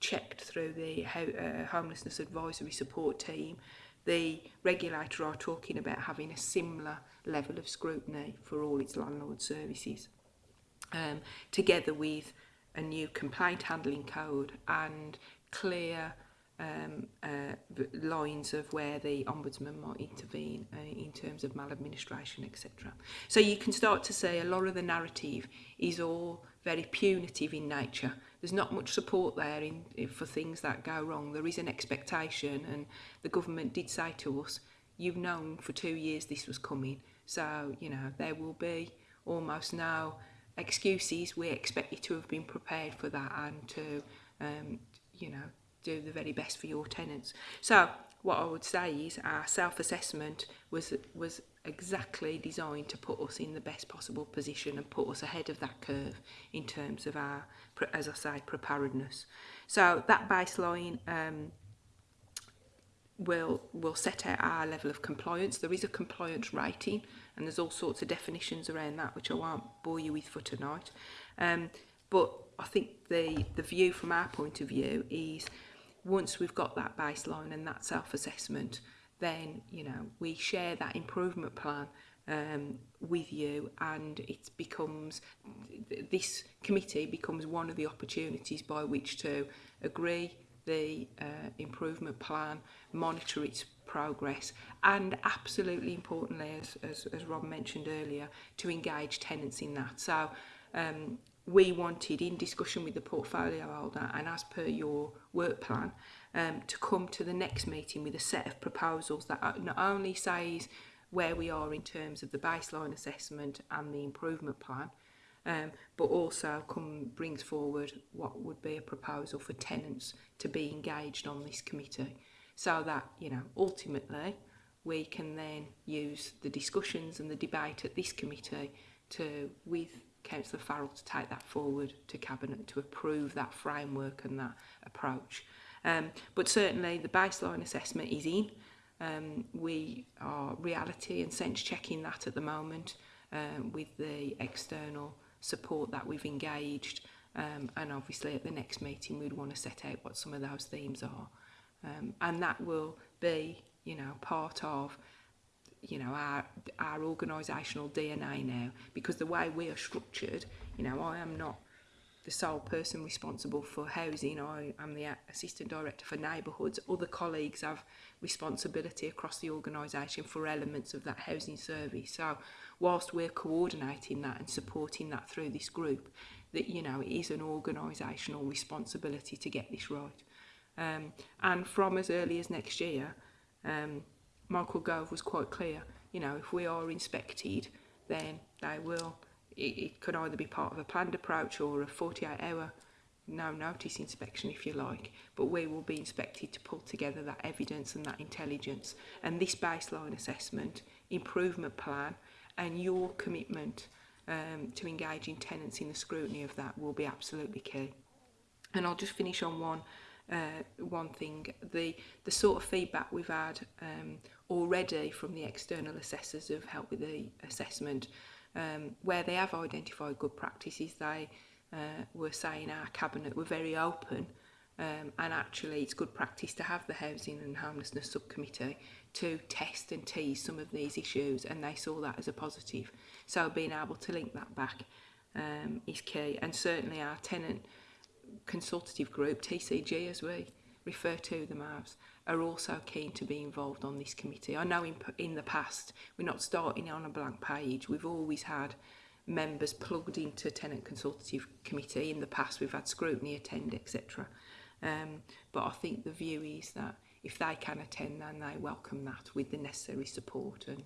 checked through the uh, homelessness advisory support team. The regulator are talking about having a similar level of scrutiny for all its landlord services, um, together with a new complaint handling code and clear um, uh, lines of where the ombudsman might intervene uh, in terms of maladministration, etc. So you can start to say a lot of the narrative is all very punitive in nature. There's not much support there in, in, for things that go wrong. There is an expectation, and the government did say to us, "You've known for two years this was coming, so you know there will be almost no excuses. We expect you to have been prepared for that and to, um, you know, do the very best for your tenants. So what I would say is our self-assessment was was exactly designed to put us in the best possible position and put us ahead of that curve in terms of our, as I say, preparedness. So that baseline um, will will set out our level of compliance. There is a compliance rating and there's all sorts of definitions around that which I won't bore you with for tonight. Um, but I think the, the view from our point of view is once we've got that baseline and that self-assessment, then, you know, we share that improvement plan um, with you and it becomes this committee becomes one of the opportunities by which to agree the uh, improvement plan, monitor its progress and absolutely importantly as, as, as Rob mentioned earlier to engage tenants in that so um, we wanted in discussion with the portfolio holder and as per your work plan um, to come to the next meeting with a set of proposals that not only says where we are in terms of the baseline assessment and the improvement plan um, but also come brings forward what would be a proposal for tenants to be engaged on this committee so that you know ultimately we can then use the discussions and the debate at this committee to with Councillor Farrell to take that forward to Cabinet to approve that framework and that approach. Um, but certainly the baseline assessment is in. Um, we are reality and sense checking that at the moment um, with the external support that we've engaged um, and obviously at the next meeting we'd want to set out what some of those themes are um, and that will be you know part of you know our our organisational DNA now because the way we are structured you know I am not the sole person responsible for housing I am the assistant director for neighbourhoods other colleagues have responsibility across the organisation for elements of that housing service so whilst we're coordinating that and supporting that through this group that you know it is an organisational responsibility to get this right um, and from as early as next year um, Marco.gov was quite clear. You know, if we are inspected, then they will. It, it could either be part of a planned approach or a 48-hour no notice inspection if you like but we will be inspected to pull together that evidence and that intelligence and this baseline assessment improvement plan and your commitment um, to engaging tenants in the scrutiny of that will be absolutely key and I'll just finish on one uh, one thing the the sort of feedback we've had um, already from the external assessors who have helped with the assessment. Um, where they have identified good practices, they uh, were saying our cabinet were very open um, and actually it's good practice to have the housing and homelessness subcommittee to test and tease some of these issues and they saw that as a positive so being able to link that back um, is key and certainly our tenant consultative group TCG as we refer to them as are also keen to be involved on this committee. I know in, in the past we're not starting on a blank page. We've always had members plugged into tenant consultative committee. In the past we've had scrutiny attend, etc. Um, but I think the view is that if they can attend then they welcome that with the necessary support and,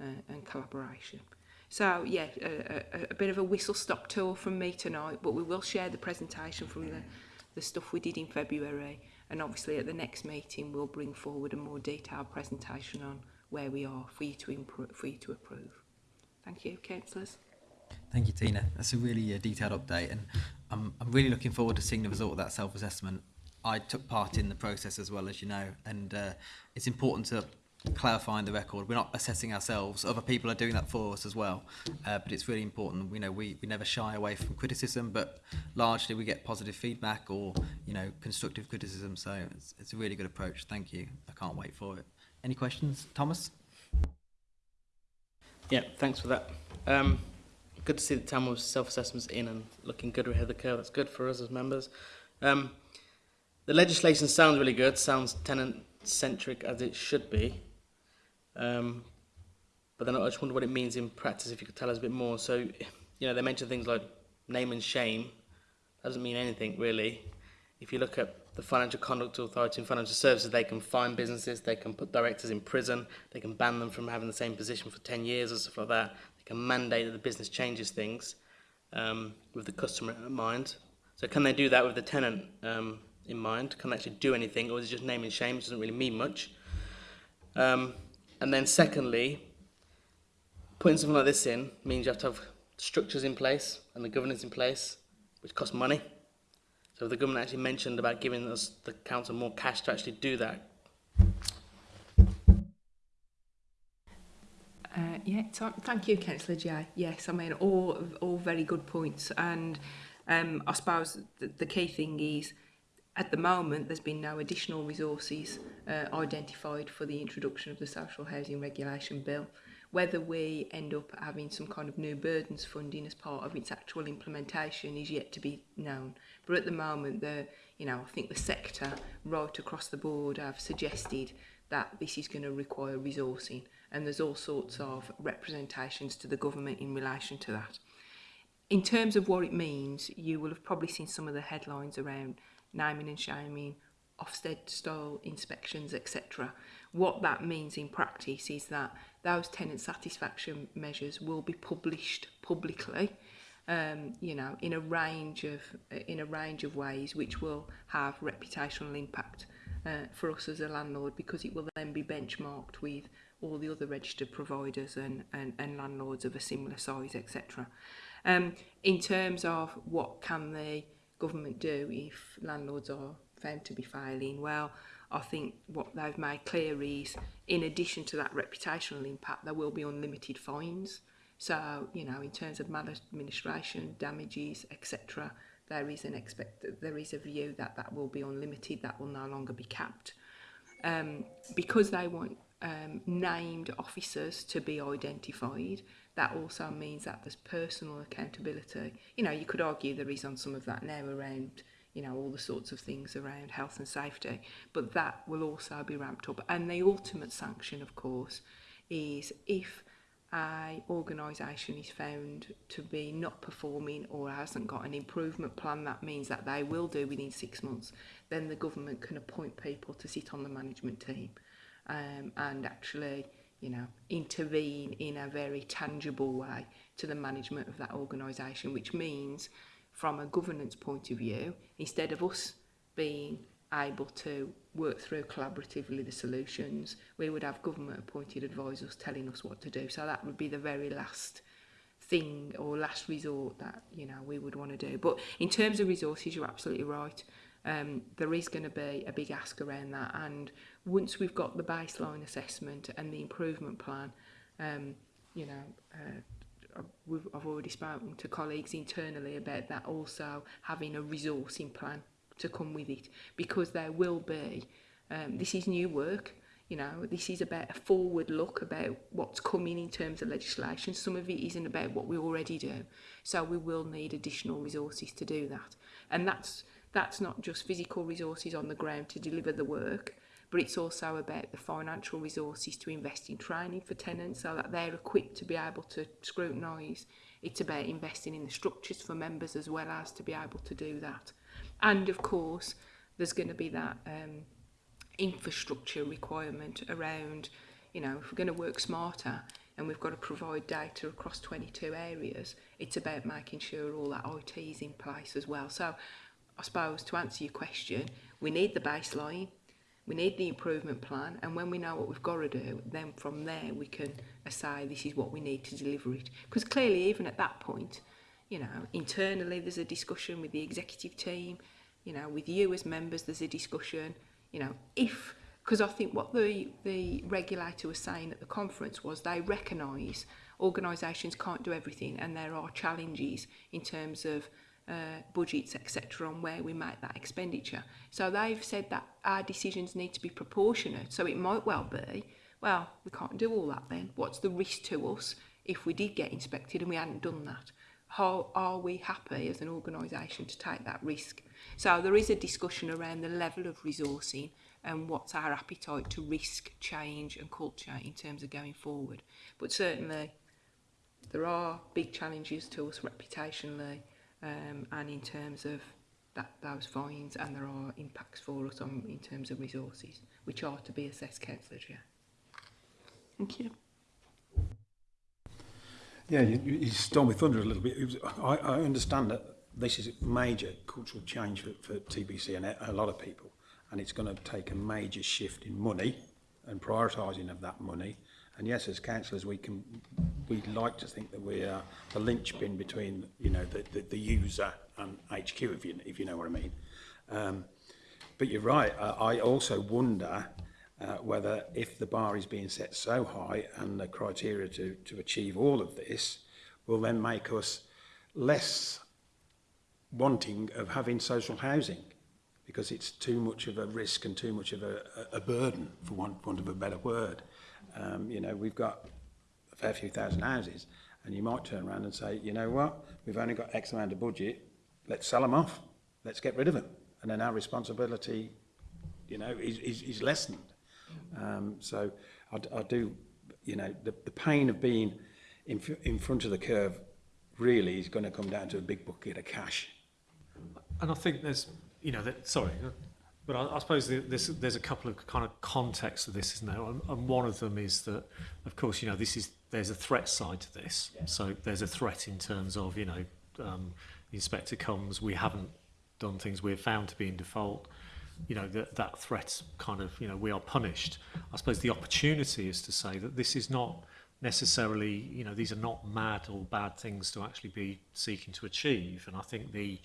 uh, and collaboration. So yeah, a, a, a bit of a whistle-stop tour from me tonight, but we will share the presentation from the, the stuff we did in February And obviously at the next meeting, we'll bring forward a more detailed presentation on where we are for you to, improve, for you to approve. Thank you, councillors. Thank you, Tina. That's a really uh, detailed update, and I'm, I'm really looking forward to seeing the result of that self-assessment. I took part in the process as well, as you know, and uh, it's important to clarifying the record. We're not assessing ourselves. Other people are doing that for us as well. Uh, but it's really important. You know, we, we never shy away from criticism, but largely we get positive feedback or, you know, constructive criticism. So it's, it's a really good approach. Thank you. I can't wait for it. Any questions? Thomas? Yeah, thanks for that. Um, good to see the Tamil self-assessments in and looking good ahead of the curve. That's good for us as members. Um, the legislation sounds really good, sounds tenant-centric as it should be. Um, but then I just wonder what it means in practice, if you could tell us a bit more. So, you know, they mentioned things like name and shame. That doesn't mean anything, really. If you look at the Financial Conduct Authority and Financial Services, they can fine businesses, they can put directors in prison, they can ban them from having the same position for 10 years or stuff like that. They can mandate that the business changes things um, with the customer in mind. So can they do that with the tenant um, in mind? Can they actually do anything, or is it just name and shame, which doesn't really mean much? Um, And then secondly, putting something like this in means you have to have structures in place and the governance in place, which costs money. So the government actually mentioned about giving us the council more cash to actually do that. Uh, yeah, thank you, Councillor Jai. Yes, I mean, all all very good points. And um, I suppose the, the key thing is at the moment, there's been no additional resources uh, identified for the introduction of the Social Housing Regulation Bill. Whether we end up having some kind of new burdens funding as part of its actual implementation is yet to be known. But at the moment, the you know I think the sector right across the board have suggested that this is going to require resourcing, and there's all sorts of representations to the government in relation to that. In terms of what it means, you will have probably seen some of the headlines around naming and shaming, Ofsted style inspections, etc. What that means in practice is that those tenant satisfaction measures will be published publicly, um, you know, in a range of in a range of ways, which will have reputational impact uh, for us as a landlord because it will then be benchmarked with all the other registered providers and, and, and landlords of a similar size, etc. Um, in terms of what can the government do if landlords are found to be failing? Well, I think what they've made clear is, in addition to that reputational impact, there will be unlimited fines. So, you know, in terms of maladministration, damages, etc., there is an expect there is a view that that will be unlimited, that will no longer be capped. Um, because they want um, named officers to be identified, that also means that there's personal accountability. You know, you could argue there is on some of that now around, you know, all the sorts of things around health and safety, but that will also be ramped up. And the ultimate sanction, of course, is if a organisation is found to be not performing or hasn't got an improvement plan that means that they will do within six months then the government can appoint people to sit on the management team um, and actually you know, intervene in a very tangible way to the management of that organisation, which means from a governance point of view, instead of us being able to work through collaboratively the solutions, we would have government appointed advisors telling us what to do. So that would be the very last thing or last resort that you know we would want to do. But in terms of resources, you're absolutely right um, there is going to be a big ask around that. And once we've got the baseline assessment and the improvement plan, um, you know, uh, we've, I've already spoken to colleagues internally about that also having a resourcing plan to come with it because there will be um, this is new work you know this is about a forward look about what's coming in terms of legislation some of it isn't about what we already do so we will need additional resources to do that and that's that's not just physical resources on the ground to deliver the work, but it's also about the financial resources to invest in training for tenants so that they're equipped to be able to scrutinise. It's about investing in the structures for members as well as to be able to do that. And of course, there's going to be that um, infrastructure requirement around, you know, if we're going to work smarter, and we've got to provide data across 22 areas, it's about making sure all that IT is in place as well. So I suppose to answer your question, we need the baseline, we need the improvement plan, and when we know what we've got to do, then from there we can say this is what we need to deliver it. Because clearly, even at that point, you know, internally there's a discussion with the executive team, you know, with you as members there's a discussion, you know, if because I think what the the regulator was saying at the conference was they recognise organisations can't do everything and there are challenges in terms of uh, budgets, etc., on where we make that expenditure. So they've said that our decisions need to be proportionate. So it might well be, well, we can't do all that then. What's the risk to us if we did get inspected and we hadn't done that? How are we happy as an organisation to take that risk? So there is a discussion around the level of resourcing and what's our appetite to risk change and culture in terms of going forward. But certainly there are big challenges to us reputationally um, and in terms of that those fines and there are impacts for us on in terms of resources which are to be assessed councillors yeah thank you yeah you, you stole me thunder a little bit was, I, I understand that this is a major cultural change for, for TBC and a, a lot of people and it's going to take a major shift in money and prioritising of that money And yes, as councillors, we can we'd like to think that we are the linchpin between you know the, the, the user and HQ, if you if you know what I mean. Um, but you're right. I, I also wonder uh, whether if the bar is being set so high and the criteria to to achieve all of this will then make us less wanting of having social housing because it's too much of a risk and too much of a, a burden, for want, want of a better word. Um, you know, we've got a fair few thousand houses, and you might turn around and say, you know what, we've only got X amount of budget, let's sell them off, let's get rid of them. And then our responsibility, you know, is, is, is lessened. Um, so I, I do, you know, the, the pain of being in, in front of the curve really is going to come down to a big bucket of cash. And I think there's, you know, that, sorry, But I, I suppose there's a couple of kind of contexts to this, isn't there? And, and, one of them is that, of course, you know, this is there's a threat side to this. Yeah. So there's a threat in terms of, you know, um, the inspector comes, we haven't done things, we're found to be in default. You know, that, that threat kind of, you know, we are punished. I suppose the opportunity is to say that this is not necessarily, you know, these are not mad or bad things to actually be seeking to achieve. And I think the,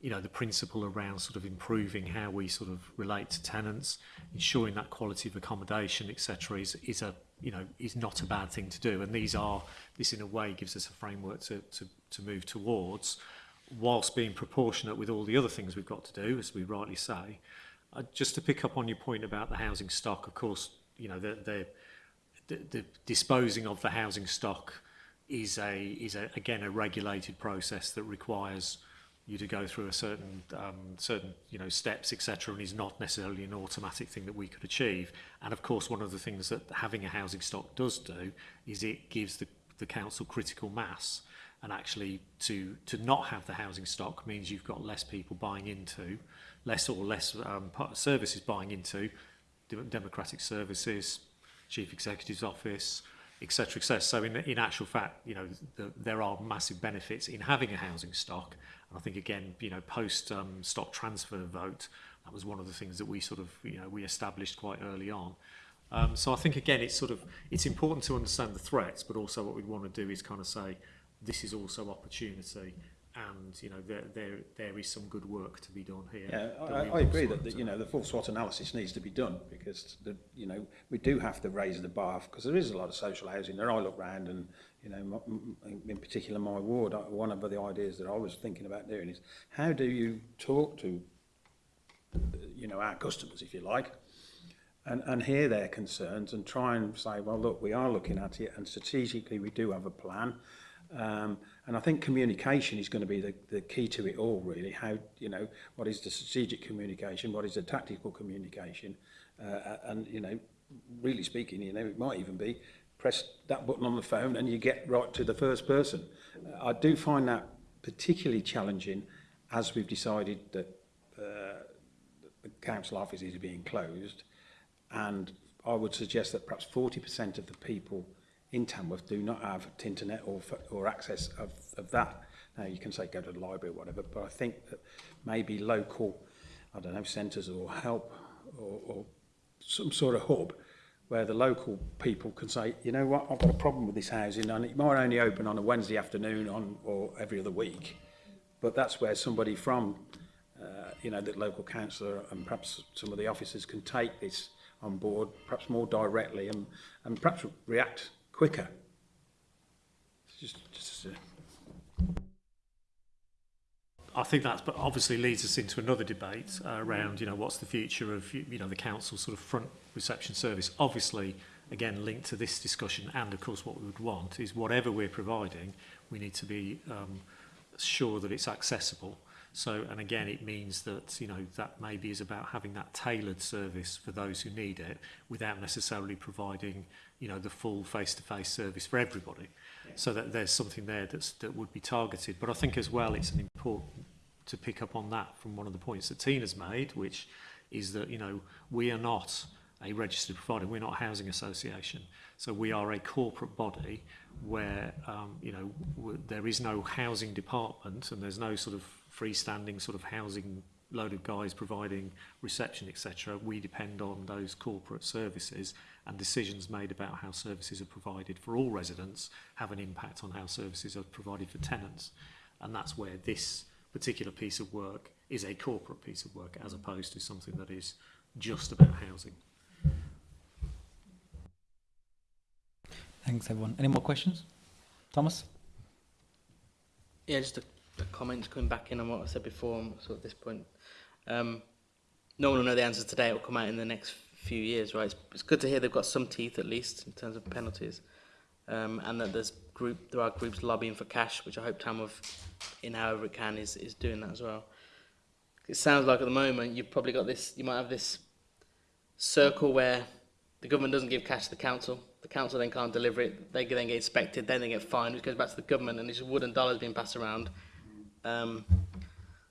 you know, the principle around sort of improving how we sort of relate to tenants, ensuring that quality of accommodation, etc., is, is a you know is not a bad thing to do. And these are this in a way gives us a framework to to, to move towards, whilst being proportionate with all the other things we've got to do, as we rightly say. Uh, just to pick up on your point about the housing stock, of course, you know the the, the, the disposing of the housing stock is a is a, again a regulated process that requires you to go through a certain um, certain you know steps etc and is not necessarily an automatic thing that we could achieve and of course one of the things that having a housing stock does do is it gives the, the council critical mass and actually to to not have the housing stock means you've got less people buying into less or less um, services buying into democratic services chief executive's office etc. etc. So in, in actual fact, you know, the, there are massive benefits in having a housing stock. And I think again, you know, post um, stock transfer vote, that was one of the things that we sort of, you know, we established quite early on. Um, so I think again, it's sort of, it's important to understand the threats, but also what we want to do is kind of say, this is also opportunity and you know there there there is some good work to be done here. Yeah, I, I agree that the, you know the full SWOT analysis needs to be done because the, you know we do have to raise the bar because there is a lot of social housing. There I look around and you know in particular my ward one of the ideas that I was thinking about doing is how do you talk to you know our customers if you like and, and hear their concerns and try and say, well, look, we are looking at it and strategically we do have a plan. Um, And I think communication is going to be the, the key to it all, really. How, you know, what is the strategic communication? What is the tactical communication? Uh, and, you know, really speaking, you know, it might even be press that button on the phone and you get right to the first person. Uh, I do find that particularly challenging as we've decided that uh, the council offices are being closed. And I would suggest that perhaps 40% of the people in Tamworth do not have internet or, or access of, of that. Now, you can say go to the library or whatever, but I think that maybe local, I don't know, centres or help or, or some sort of hub where the local people can say, you know what, I've got a problem with this housing and it might only open on a Wednesday afternoon on or every other week. But that's where somebody from, uh, you know, the local councillor and perhaps some of the officers can take this on board, perhaps more directly and, and perhaps react quicker. Just, just a... I think that obviously leads us into another debate uh, around, you know, what's the future of, you know, the council sort of front reception service. Obviously, again, linked to this discussion and, of course, what we would want is whatever we're providing, we need to be um, sure that it's accessible. So, and again, it means that, you know, that maybe is about having that tailored service for those who need it without necessarily providing you know, the full face-to-face service for everybody. Yeah. So that there's something there that's, that would be targeted. But I think as well, it's an important to pick up on that from one of the points that Tina's made, which is that, you know, we are not a registered provider. We're not a housing association. So we are a corporate body where, um, you know, there is no housing department and there's no sort of freestanding sort of housing load of guys providing reception, etc. We depend on those corporate services and decisions made about how services are provided for all residents have an impact on how services are provided for tenants. And that's where this particular piece of work is a corporate piece of work as opposed to something that is just about housing. Thanks, everyone. Any more questions? Thomas? Yeah, just a, a comment coming back in on what I said before, so at this point. Um, no one will know the answer today. It will come out in the next few years, right? It's, it's good to hear they've got some teeth at least in terms of penalties, um, and that there's group there are groups lobbying for cash, which I hope Tamworth, in however it can, is is doing that as well. It sounds like at the moment you've probably got this. You might have this circle where the government doesn't give cash to the council. The council then can't deliver it. They then get inspected. Then they get fined, which goes back to the government, and it's wooden dollars being passed around. Um,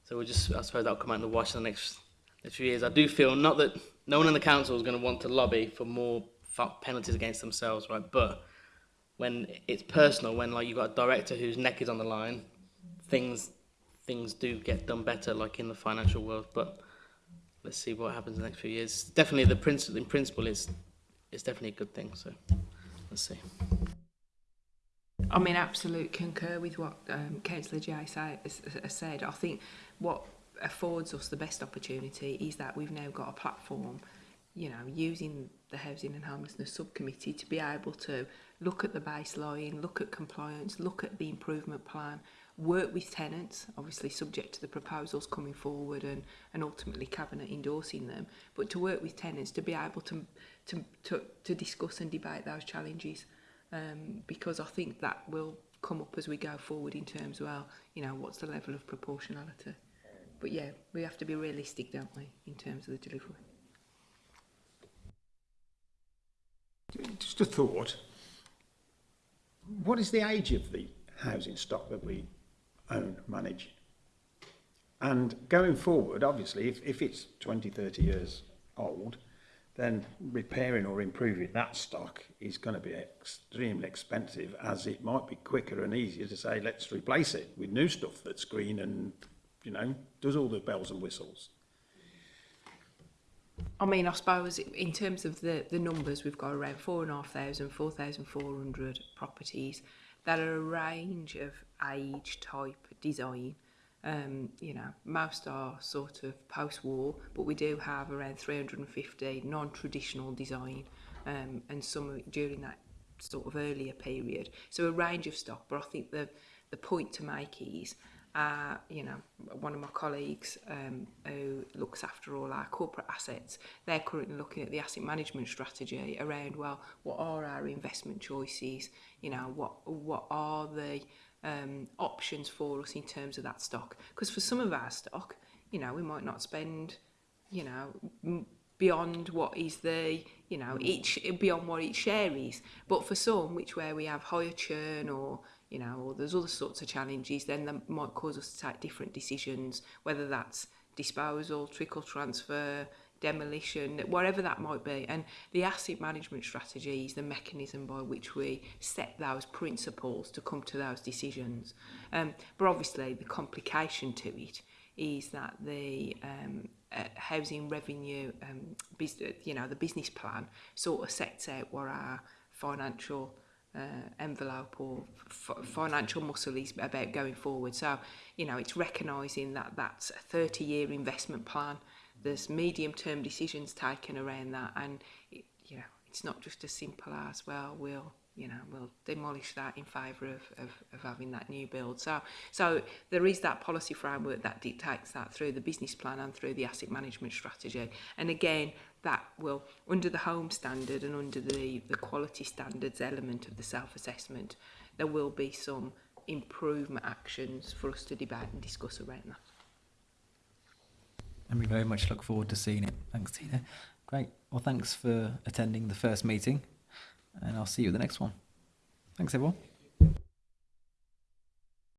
so we'll just, I suppose that'll come out in the wash in the next, next few years. I do feel not that no one in the council is going to want to lobby for more penalties against themselves, right? But when it's personal, when like you've got a director whose neck is on the line, things things do get done better, like in the financial world. But let's see what happens in the next few years. Definitely, the principle in principle is is definitely a good thing. So let's see. I mean, absolute concur with what um, Councillor Jai said. I think what affords us the best opportunity is that we've now got a platform you know using the housing and homelessness subcommittee to be able to look at the baseline look at compliance look at the improvement plan work with tenants obviously subject to the proposals coming forward and and ultimately cabinet endorsing them but to work with tenants to be able to to to, to discuss and debate those challenges um because i think that will come up as we go forward in terms of, well you know what's the level of proportionality but yeah, we have to be realistic, don't we, in terms of the delivery. Just a thought. What is the age of the housing stock that we own, manage? And going forward, obviously, if, if it's 20, 30 years old, then repairing or improving that stock is going to be extremely expensive as it might be quicker and easier to say let's replace it with new stuff that's green and you know, does all the bells and whistles. I mean, I suppose in terms of the, the numbers, we've got around 4,500, 4,400 properties that are a range of age, type, design. Um, you know, most are sort of post-war, but we do have around 350 non-traditional design um, and some during that sort of earlier period. So a range of stock, but I think the, the point to make is uh, you know, one of my colleagues um, who looks after all our corporate assets, they're currently looking at the asset management strategy around, well, what are our investment choices? You know, what, what are the um, options for us in terms of that stock? Because for some of our stock, you know, we might not spend, you know, beyond what is the you know each beyond what each share is but for some which where we have higher churn or you know, or there's other sorts of challenges, then that might cause us to take different decisions, whether that's disposal, trickle transfer, demolition, whatever that might be. And the asset management strategy is the mechanism by which we set those principles to come to those decisions. Um, but obviously the complication to it is that the um, uh, housing revenue, um, business, uh, you know, the business plan sort of sets out what our financial uh, envelope or financial muscle is about going forward. So, you know, it's recognising that that's a 30 year investment plan. There's medium term decisions taken around that, and, it, you know, it's not just as simple as, well, we'll you know, we'll demolish that in favour of, of, of, having that new build. So, so there is that policy framework that dictates that through the business plan and through the asset management strategy. And again, that will, under the home standard and under the, the quality standards element of the self-assessment, there will be some improvement actions for us to debate and discuss around that. And we very much look forward to seeing it. Thanks, Tina. Great. Well, thanks for attending the first meeting and I'll see you the next one. Thanks, everyone.